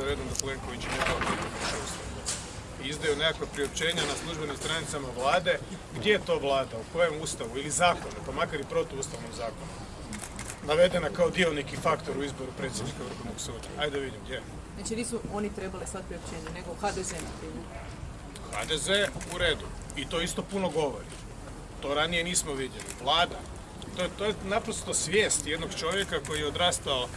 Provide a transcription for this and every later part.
za redom da Plenković ne I izdaju nekakva priopćenja na službenim stranicama vlade. Gdje je to vlada? U kojem ustavu? Ili zakonu? Pa makar i protuustavnom zakonu. Navedena kao dionik i faktor u izboru predsjednika Vrhovnog suda. Ajde vidim gdje. Znači nisu oni trebali slati priopćenje, nego HDZ na. HDZ u redu. I to isto puno govori. To ranije nismo vidjeli. Vlada. To je, to je naprosto svijest jednog čovjeka koji je odrastao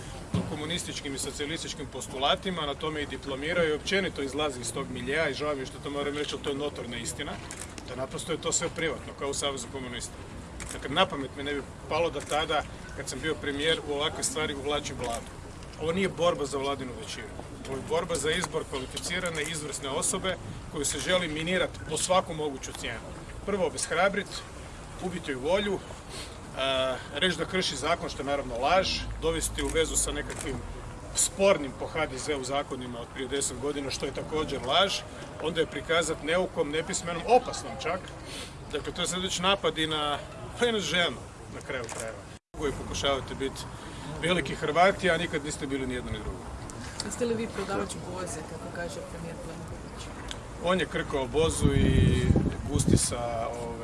komunističkim i socijalističkim postulatima, na tome i diplomirao i općenito izlazi iz tog miljeja i žao mi što to moram reći, ali to je notorna istina, da naprosto je to sve privatno, kao u Savezu komunista. Dakle, na pamet me ne bi palo da tada, kad sam bio premijer, u ovakve stvari uvlačim vladu. Ovo nije borba za vladinu većinu. Ovo je borba za izbor kvalificirane, izvrsne osobe koju se želi minirati po svaku moguću cijenu. Prvo obeshrabriti, ubiti joj volju, reći da krši zakon, što je naravno laž, dovesti u vezu sa nekakvim spornim po HDZ-u zakonima od prije deset godina, što je također laž, onda je prikazati neukom, nepismenom, opasnom čak. Dakle, to je sad već napad i na, pa i na ženu, na kraju krajeva. Koji pokušavate biti veliki Hrvati, a nikad niste bili ni jedno ni drugo. Jeste li vi prodavač boze, kako kaže premijer Plenković? On je krkao bozu i gusti sa,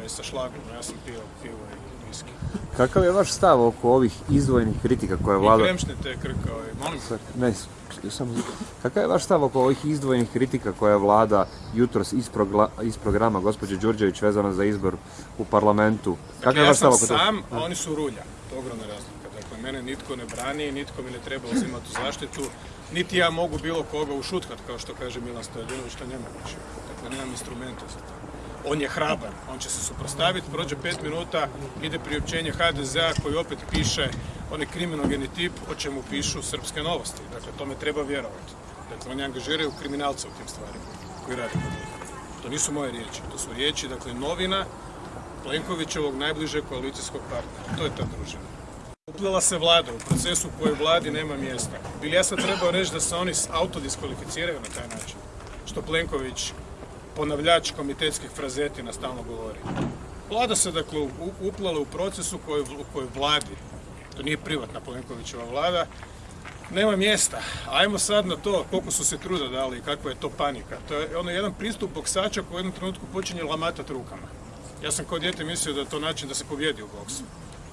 ovaj, sa šlagom, ja sam pio pivo i viski. Kakav je vaš stav oko ovih izdvojenih kritika koje I vlada... kremšnite krkao i molim. Ne, samo... Kakav je vaš stav oko ovih izdvojenih kritika koje je vlada jutros iz, progla- iz programa gospođe Đurđević vezano za izbor u parlamentu? Kakav je ja vaš stav sam oko toga? sam, a oni su rulja. To je ogromna razlika. Dakle, mene nitko ne brani, nitko mi ne treba uzimati u zaštitu, niti ja mogu bilo koga ušutkat, kao što kaže Milan Stojadinović, to je nemoguće. Dakle, nemam instrumenta za to. On je hrabar, on će se suprostaviti, prođe pet minuta, ide priopćenje HDZ-a koji opet piše onaj kriminogeni tip o čemu pišu srpske novosti. Dakle, tome treba vjerovati. Dakle, oni angažiraju kriminalce u tim stvarima koji rade kod njih. To nisu moje riječi, to su riječi, dakle, novina Plenkovićevog najbližeg koalicijskog partnera. To je ta družina. Uplela se vlada u procesu u kojoj vladi nema mjesta. Bili ja sad trebao reći da se oni autodiskvalificiraju na taj način? Što Plenković, ponavljač komitetskih frazetina, stalno govori. Vlada se dakle u- uplela u procesu u kojoj, vladi, to nije privatna Plenkovićeva vlada, nema mjesta. Ajmo sad na to koliko su se truda dali i kakva je to panika. To je ono jedan pristup boksača koji u jednom trenutku počinje lamatat rukama. Ja sam kao dijete mislio da je to način da se pobjedi u boksu.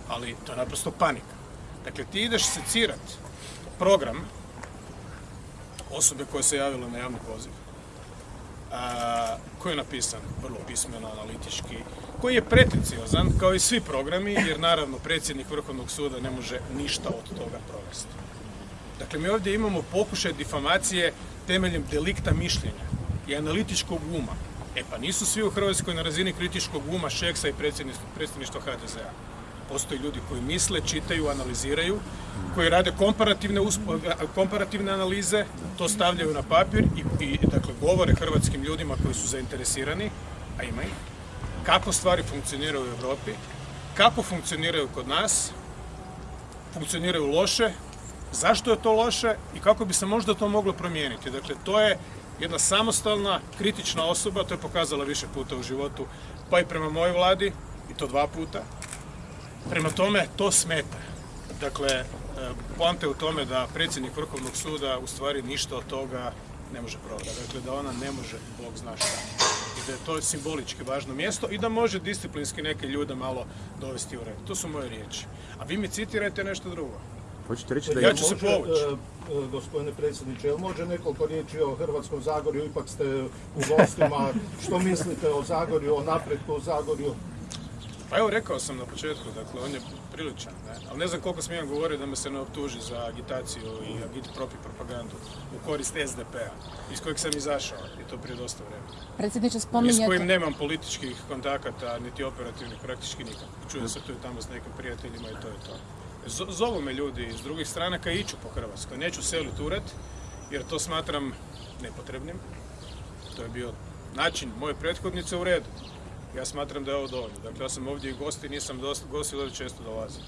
Ali to je naprosto panika. Dakle, ti ideš secirat program osobe koja se javila na javni poziv. Koji je napisan vrlo pismeno, analitički, koji je pretenciozan kao i svi programi, jer naravno predsjednik Vrhovnog suda ne može ništa od toga provesti. Dakle, mi ovdje imamo pokušaj difamacije temeljem delikta mišljenja i analitičkog uma. E pa nisu svi u Hrvatskoj na razini kritičkog uma Šeksa i predsjedništva HDZ-a. Postoje ljudi koji misle, čitaju, analiziraju, koji rade komparativne, komparativne analize, to stavljaju na papir i, i dakle, govore hrvatskim ljudima koji su zainteresirani, a ima ih, kako stvari funkcioniraju u Europi, kako funkcioniraju kod nas, funkcioniraju loše, zašto je to loše i kako bi se možda to moglo promijeniti. Dakle, to je jedna samostalna, kritična osoba, to je pokazala više puta u životu, pa i prema mojoj vladi, i to dva puta. Prema tome, to smeta. Dakle, e, poanta je u tome da predsjednik Vrhovnog suda u stvari ništa od toga ne može provjeriti. Dakle, da ona ne može, Bog zna šta. I da je to simbolički važno mjesto i da može disciplinski neke ljude malo dovesti u red. To su moje riječi. A vi mi citirajte nešto drugo. Hoćete reći da Ja je... ću se povući. e, e, gospodine predsjedniče, jel može nekoliko riječi o Hrvatskom Zagorju, ipak ste u gostima, što mislite o Zagorju, o napretku u Zagorju? Pa evo rekao sam na početku, dakle on je priličan, ne? ali ne znam koliko smijem govoriti da me se ne optuži za agitaciju i agit propi propagandu u korist SDP-a, iz kojeg sam izašao i to prije dosta vremena. Predsjedniče, I s kojim nemam političkih kontakata, niti operativnih, praktički nikak. Čujem se tu i tamo s nekim prijateljima i to je to. Z- zovu me ljudi iz drugih stranaka i iću po Hrvatskoj. Neću seliti ured, jer to smatram nepotrebnim. To je bio način moje prethodnice u redu. Ja smatram da je ovo dovoljno. Dakle, ja sam ovdje i gost i nisam dosta, gost često dolazim.